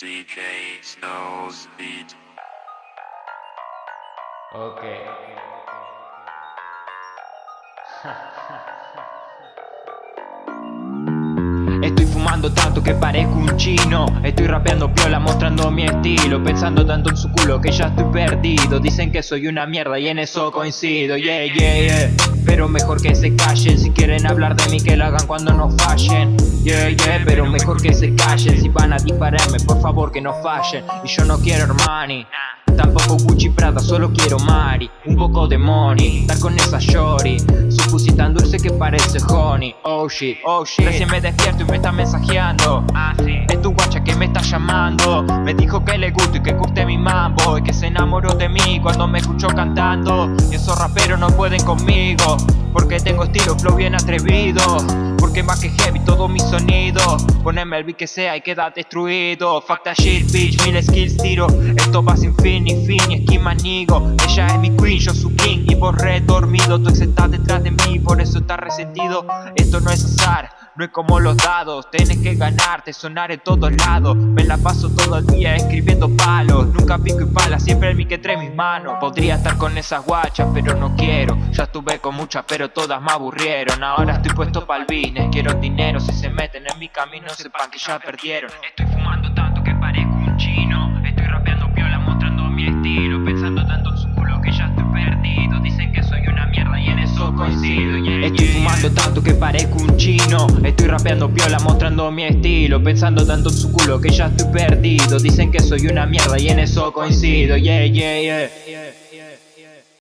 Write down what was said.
DJ Snows Beat. Ok. Estoy fumando tanto que parezco un chino. Estoy rapeando piola mostrando mi estilo. Pensando tanto en su culo que ya estoy perdido. Dicen que soy una mierda y en eso coincido. Yeah, yeah, yeah Pero mejor que se callen Si quieren hablar de mí que lo hagan cuando no fallen. Yeah, yeah Pero mejor que se callen Si van a dispararme por favor que no fallen. Y yo no quiero Armani Tampoco Gucci Prada, solo quiero Mari Un poco de money, estar con esa shorty Dulce que parece honey. Oh shit, oh shit. Recién me despierto y me está mensajeando. Ah, sí. Es tu guacha que me está llamando. Me dijo que le gusto y que curte mi mambo Y que se enamoró de mí cuando me escuchó cantando. Y esos raperos no pueden conmigo Porque tengo estilo, flow bien atrevido. Porque más que heavy todo mi sonido. Poneme el beat que sea y queda destruido. Fuck that shit bitch, mil skills tiro. Esto va sin fin ni fin ni esquema nigo Ella es mi queen, yo su king y vos re dormido Tu ex está detrás de mí, por eso está resentido. Esto no es azar no es como los dados, tenés que ganarte, sonar en todos lados. Me la paso todo el día escribiendo palos. Nunca pico y pala, siempre el mic entre mis manos. Podría estar con esas guachas, pero no quiero. Ya estuve con muchas, pero todas me aburrieron. Ahora estoy puesto pa'l business, quiero dinero Si se meten en mi camino, sepan que ya perdieron. Estoy fumando Estoy fumando tanto que parezco un chino. Estoy rapeando piola mostrando mi estilo. Pensando tanto en su culo que ya estoy perdido. Dicen que soy una mierda y en eso coincido. Yeah, yeah, yeah